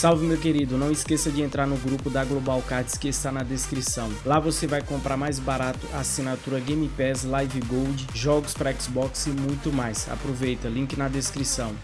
Salve meu querido, não esqueça de entrar no grupo da Global Cards que está na descrição. Lá você vai comprar mais barato assinatura Game Pass, Live Gold, jogos para Xbox e muito mais. Aproveita, link na descrição.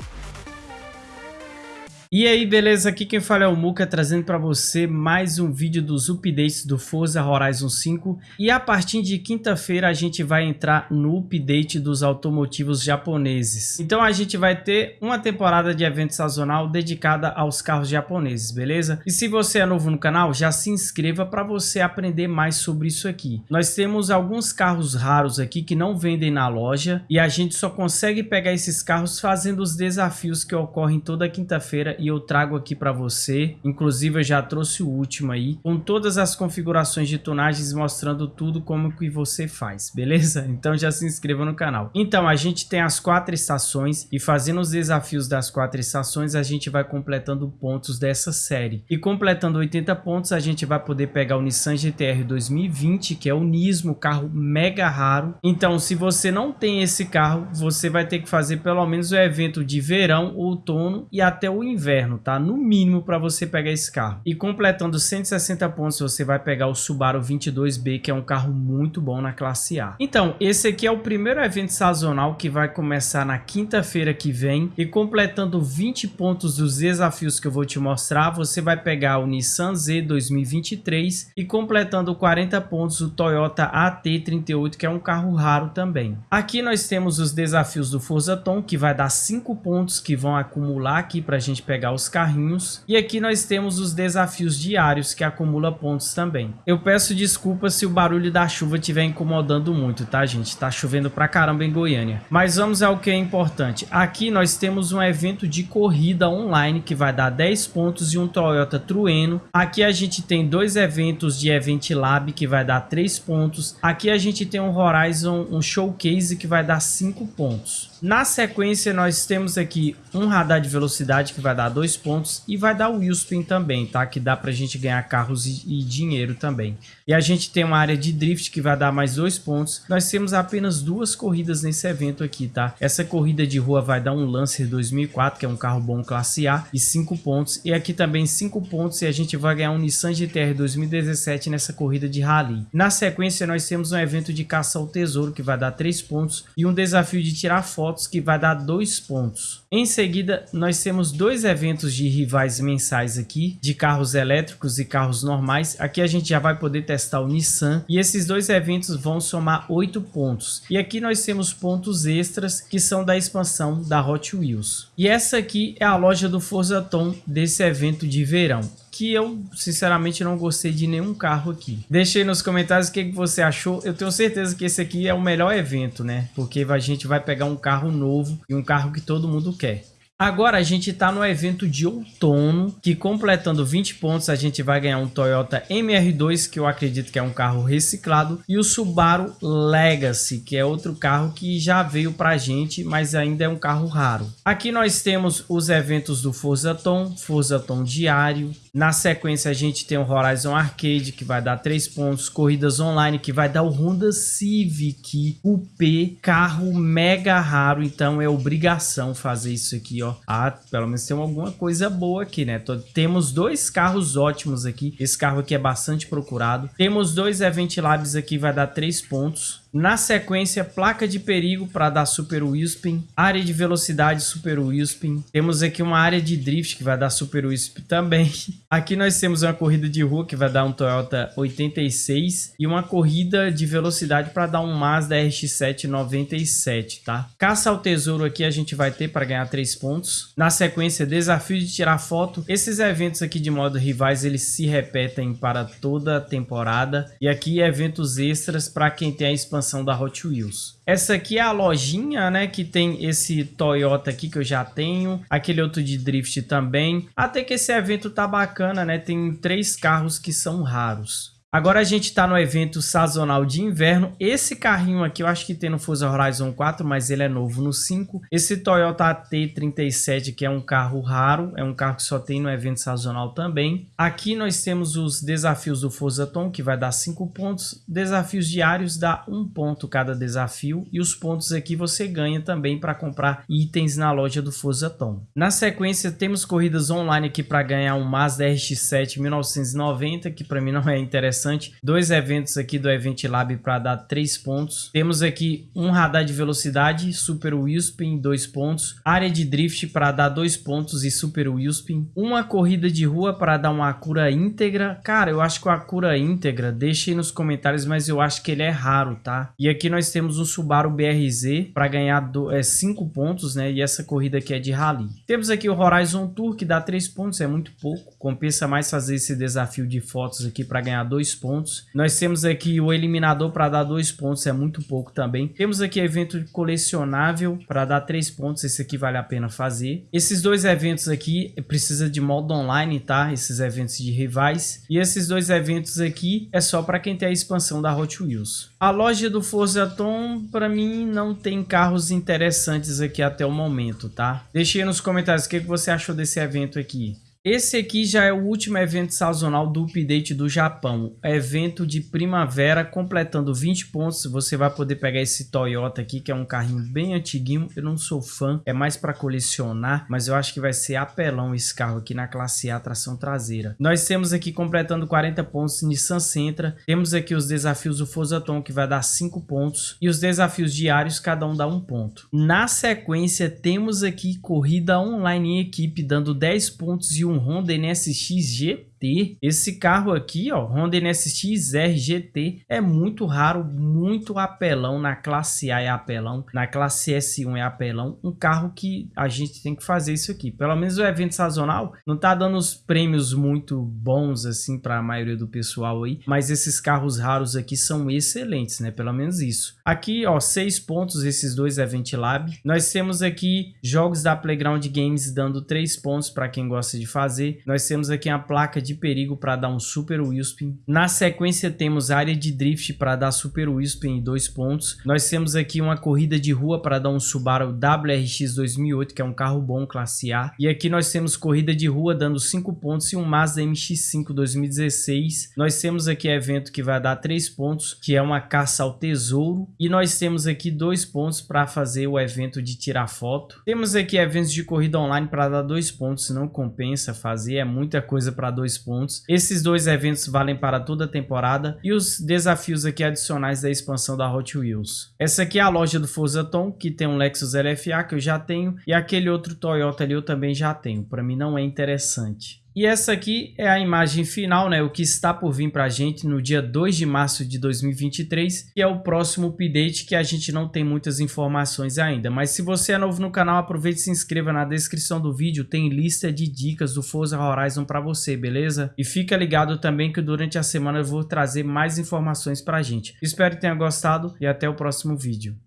E aí, beleza? Aqui quem fala é o Muka, trazendo para você mais um vídeo dos updates do Forza Horizon 5. E a partir de quinta-feira a gente vai entrar no update dos automotivos japoneses. Então a gente vai ter uma temporada de evento sazonal dedicada aos carros japoneses, beleza? E se você é novo no canal, já se inscreva para você aprender mais sobre isso aqui. Nós temos alguns carros raros aqui que não vendem na loja e a gente só consegue pegar esses carros fazendo os desafios que ocorrem toda quinta-feira e eu trago aqui para você. Inclusive eu já trouxe o último aí, com todas as configurações de tonagens mostrando tudo como que você faz, beleza? Então já se inscreva no canal. Então a gente tem as quatro estações e fazendo os desafios das quatro estações a gente vai completando pontos dessa série. E completando 80 pontos a gente vai poder pegar o Nissan GTR 2020, que é o Nismo, carro mega raro. Então se você não tem esse carro, você vai ter que fazer pelo menos o evento de verão, outono e até o inverno inverno, tá? No mínimo para você pegar esse carro. E completando 160 pontos, você vai pegar o Subaru 22B, que é um carro muito bom na classe A. Então, esse aqui é o primeiro evento sazonal que vai começar na quinta-feira que vem. E completando 20 pontos dos desafios que eu vou te mostrar, você vai pegar o Nissan Z 2023 e completando 40 pontos o Toyota AT38, que é um carro raro também. Aqui nós temos os desafios do Forza Tom, que vai dar 5 pontos que vão acumular aqui para a gente pegar pegar os carrinhos. E aqui nós temos os desafios diários que acumula pontos também. Eu peço desculpa se o barulho da chuva estiver incomodando muito, tá gente? Tá chovendo pra caramba em Goiânia. Mas vamos ao que é importante. Aqui nós temos um evento de corrida online que vai dar 10 pontos e um Toyota Trueno. Aqui a gente tem dois eventos de Event Lab que vai dar 3 pontos. Aqui a gente tem um Horizon, um Showcase que vai dar 5 pontos. Na sequência nós temos aqui um radar de velocidade que vai dar dois pontos e vai dar o Wheelspin também, tá? Que dá pra gente ganhar carros e, e, dinheiro também. E a gente tem uma área de drift que vai dar mais dois pontos. Nós temos apenas duas corridas nesse evento aqui, tá? Essa corrida de rua vai dar um Lancer 2004, que é um carro bom classe A, e cinco pontos. E aqui também cinco pontos e a gente vai ganhar um Nissan GTR 2017 nessa corrida de rally. Na sequência nós temos um evento de caça ao tesouro que vai dar três pontos e um desafio de tirar fotos que vai dar dois pontos. Em seguida, nós temos dois eventos de rivais mensais aqui, de carros elétricos e carros normais. Aqui a gente já vai poder testar o Nissan e esses dois eventos vão somar 8 pontos. E aqui nós temos pontos extras que são da expansão da Hot Wheels. E essa aqui é a loja do Forza Tom desse evento de verão que eu sinceramente não gostei de nenhum carro aqui. Deixe nos comentários o que você achou. Eu tenho certeza que esse aqui é o melhor evento, né? Porque a gente vai pegar um carro novo e um carro que todo mundo quer. Agora a gente está no evento de outono, que completando 20 pontos a gente vai ganhar um Toyota MR2, que eu acredito que é um carro reciclado, e o Subaru Legacy, que é outro carro que já veio para a gente, mas ainda é um carro raro. Aqui nós temos os eventos do Forza Tom, Forza Tom Diário, na sequência a gente tem o Horizon Arcade, que vai dar 3 pontos, corridas online, que vai dar o Honda Civic, o P, carro mega raro, então é obrigação fazer isso aqui, ó ó. Ah, pelo menos tem alguma coisa boa aqui, né? Temos dois carros ótimos aqui. Esse carro aqui é bastante procurado. Temos dois Event Labs aqui, vai dar três pontos. Na sequência, placa de perigo para dar Super Wheelspin, área de velocidade Super Wheelspin. Temos aqui uma área de drift que vai dar Super Wheelspin também. Aqui nós temos uma corrida de rua que vai dar um Toyota 86 e uma corrida de velocidade para dar um Mazda RX-7 97, tá? Caça ao tesouro aqui a gente vai ter para ganhar 3 pontos. Na sequência, desafio de tirar foto. Esses eventos aqui de modo rivais, eles se repetem para toda a temporada. E aqui eventos extras para quem tem a expansão da Hot Wheels. Essa aqui é a lojinha, né, que tem esse Toyota aqui que eu já tenho, aquele outro de drift também. Até que esse evento tá bacana, né, tem três carros que são raros. Agora a gente tá no evento sazonal de inverno. Esse carrinho aqui eu acho que tem no Forza Horizon 4, mas ele é novo no 5. Esse Toyota AT37 que é um carro raro, é um carro que só tem no evento sazonal também. Aqui nós temos os desafios do Forza Tom, que vai dar 5 pontos. Desafios diários dá 1 um ponto cada desafio. E os pontos aqui você ganha também para comprar itens na loja do Forza Tom. Na sequência temos corridas online aqui para ganhar um Mazda RX-7 1990, que para mim não é interessante. Dois eventos aqui do Event Lab para dar 3 pontos. Temos aqui um radar de velocidade, Super Wheelspin, 2 pontos. Área de drift para dar 2 pontos e Super Wheelspin. Uma corrida de rua para dar uma cura íntegra. Cara, eu acho que a cura íntegra, deixe nos comentários, mas eu acho que ele é raro, tá? E aqui nós temos um Subaru BRZ para ganhar 5 é, pontos, né? E essa corrida aqui é de rally. Temos aqui o Horizon Tour, que dá 3 pontos, é muito pouco. Compensa mais fazer esse desafio de fotos aqui para ganhar 2 pontos. Nós temos aqui o Eliminador para dar 2 pontos, é muito pouco também. Temos aqui evento colecionável para dar 3 pontos, esse aqui vale a pena fazer. Esses dois eventos aqui precisa de modo online, tá? Esses eventos de rivais. E esses dois eventos aqui é só para quem tem a expansão da Hot Wheels. A loja do Forza Tom, para mim, não tem carros interessantes aqui até o momento, tá? Deixe aí nos comentários o que você achou desse evento aqui. Esse aqui já é o último evento sazonal do update do Japão. Evento de primavera, completando 20 pontos. Você vai poder pegar esse Toyota aqui, que é um carrinho bem antiguinho. Eu não sou fã, é mais para colecionar, mas eu acho que vai ser apelão esse carro aqui na classe A, tração traseira. Nós temos aqui completando 40 pontos Nissan Sentra. Temos aqui os desafios do Forza Tom, que vai dar 5 pontos. E os desafios diários, cada um dá 1 ponto. Na sequência, temos aqui corrida online em equipe, dando 10 pontos e 1 um Honda NSX G GT. Esse carro aqui, ó, Honda NSX R GT, é muito raro, muito apelão. Na classe A é apelão, na classe S1 é apelão. Um carro que a gente tem que fazer isso aqui. Pelo menos o evento sazonal não tá dando os prêmios muito bons assim para a maioria do pessoal aí, mas esses carros raros aqui são excelentes, né? Pelo menos isso. Aqui, ó, seis pontos esses dois Event Lab. Nós temos aqui jogos da Playground Games dando três pontos para quem gosta de fazer. Nós temos aqui a placa de perigo para dar um super wheelspin. Na sequência temos área de drift para dar super wheelspin em dois pontos. Nós temos aqui uma corrida de rua para dar um Subaru WRX 2008, que é um carro bom classe A. E aqui nós temos corrida de rua dando 5 pontos e um Mazda MX-5 2016. Nós temos aqui evento que vai dar 3 pontos, que é uma caça ao tesouro. E nós temos aqui 2 pontos para fazer o evento de tirar foto. Temos aqui eventos de corrida online para dar 2 pontos, não compensa fazer, é muita coisa para 2 pontos. Esses dois eventos valem para toda a temporada e os desafios aqui adicionais da expansão da Hot Wheels. Essa aqui é a loja do Forza Tom, que tem um Lexus LFA que eu já tenho e aquele outro Toyota ali eu também já tenho. Para mim não é interessante. E essa aqui é a imagem final, né? O que está por vir para a gente no dia 2 de março de 2023, que é o próximo update que a gente não tem muitas informações ainda. Mas se você é novo no canal, aproveite e se inscreva na descrição do vídeo, tem lista de dicas do Forza Horizon para você, beleza? E fica ligado também que durante a semana eu vou trazer mais informações para a gente. Espero que tenha gostado e até o próximo vídeo.